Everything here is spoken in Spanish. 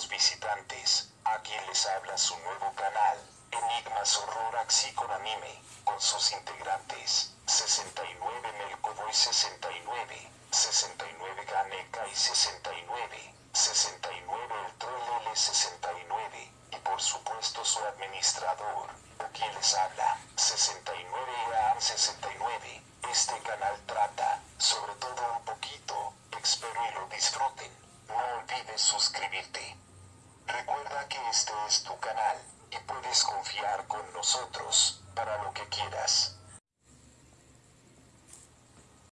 nuevos visitantes, aquí les habla su nuevo canal, Enigmas Horror Axi con Anime, con sus integrantes, 69 Melcoboy 69, 69 Ganeka y 69, 69 El Troll L69, y por supuesto su administrador, quien les habla, 69 EAM 69. Este canal trata, sobre todo un poquito, espero y lo disfruten. No olvides suscribirte. Que este es tu canal, y puedes confiar con nosotros, para lo que quieras.